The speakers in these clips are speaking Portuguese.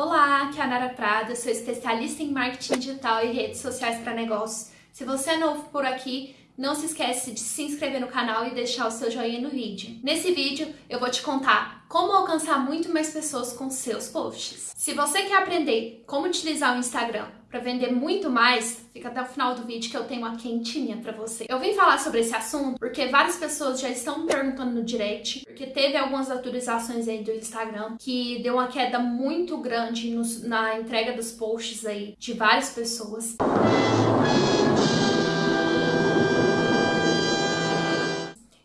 Olá, aqui é a Nara Prada, sou especialista em marketing digital e redes sociais para negócios. Se você é novo por aqui, não se esquece de se inscrever no canal e deixar o seu joinha no vídeo. Nesse vídeo eu vou te contar como alcançar muito mais pessoas com seus posts. Se você quer aprender como utilizar o Instagram para vender muito mais, fica até o final do vídeo que eu tenho uma quentinha para você. Eu vim falar sobre esse assunto porque várias pessoas já estão me perguntando no direct, porque teve algumas atualizações aí do Instagram que deu uma queda muito grande na entrega dos posts aí de várias pessoas.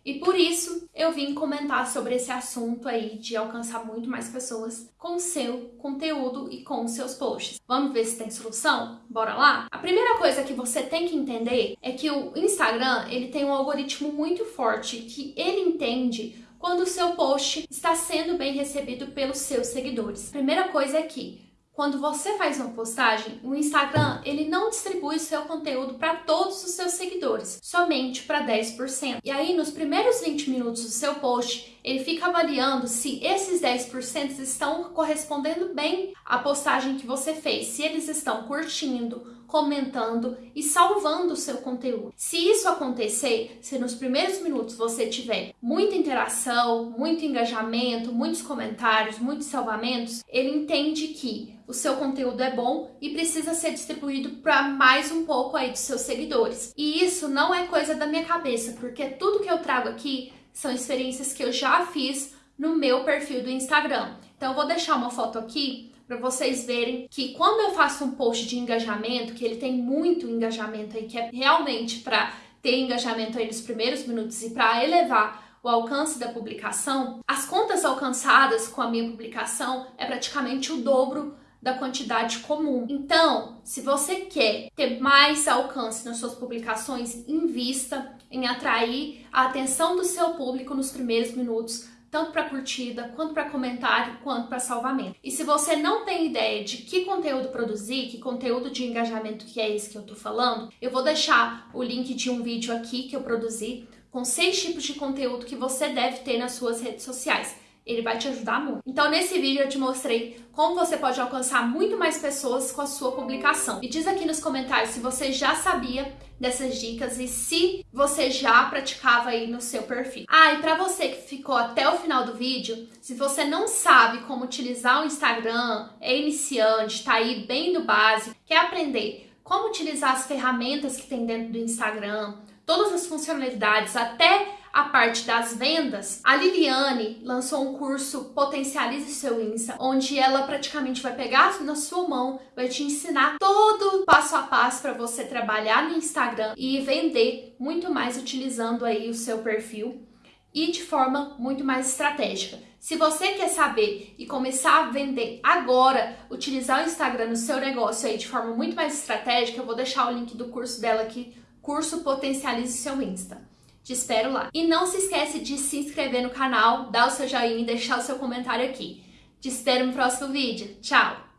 E por isso eu vim comentar sobre esse assunto aí de alcançar muito mais pessoas com seu conteúdo e com seus posts. Vamos ver se tem solução? Bora lá? A primeira coisa que você tem que entender é que o Instagram, ele tem um algoritmo muito forte que ele entende quando o seu post está sendo bem recebido pelos seus seguidores. A primeira coisa é que quando você faz uma postagem, o Instagram ele não distribui seu conteúdo para todos os seus seguidores, somente para 10%. E aí, nos primeiros 20 minutos do seu post, ele fica avaliando se esses 10% estão correspondendo bem à postagem que você fez, se eles estão curtindo, comentando e salvando o seu conteúdo. Se isso acontecer, se nos primeiros minutos você tiver muita interação, muito engajamento, muitos comentários, muitos salvamentos, ele entende que o seu conteúdo é bom e precisa ser distribuído para mais um pouco aí dos seus seguidores. E isso não é coisa da minha cabeça, porque tudo que eu trago aqui são experiências que eu já fiz no meu perfil do Instagram. Então eu vou deixar uma foto aqui para vocês verem que quando eu faço um post de engajamento, que ele tem muito engajamento aí, que é realmente para ter engajamento aí nos primeiros minutos e para elevar o alcance da publicação, as contas alcançadas com a minha publicação é praticamente o dobro da quantidade comum. Então, se você quer ter mais alcance nas suas publicações, invista em atrair a atenção do seu público nos primeiros minutos tanto para curtida, quanto para comentário, quanto para salvamento. E se você não tem ideia de que conteúdo produzir, que conteúdo de engajamento que é esse que eu tô falando, eu vou deixar o link de um vídeo aqui que eu produzi com seis tipos de conteúdo que você deve ter nas suas redes sociais ele vai te ajudar muito. Então nesse vídeo eu te mostrei como você pode alcançar muito mais pessoas com a sua publicação. Me diz aqui nos comentários se você já sabia dessas dicas e se você já praticava aí no seu perfil. Ah, e para você que ficou até o final do vídeo, se você não sabe como utilizar o Instagram, é iniciante, está aí bem do básico, quer aprender como utilizar as ferramentas que tem dentro do Instagram, todas as funcionalidades, até a parte das vendas, a Liliane lançou um curso Potencialize Seu Insta, onde ela praticamente vai pegar na sua mão, vai te ensinar todo passo a passo para você trabalhar no Instagram e vender muito mais utilizando aí o seu perfil e de forma muito mais estratégica. Se você quer saber e começar a vender agora, utilizar o Instagram no seu negócio aí de forma muito mais estratégica, eu vou deixar o link do curso dela aqui, curso Potencialize Seu Insta. Te espero lá. E não se esquece de se inscrever no canal, dar o seu joinha e deixar o seu comentário aqui. Te espero no próximo vídeo. Tchau!